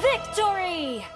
Victory!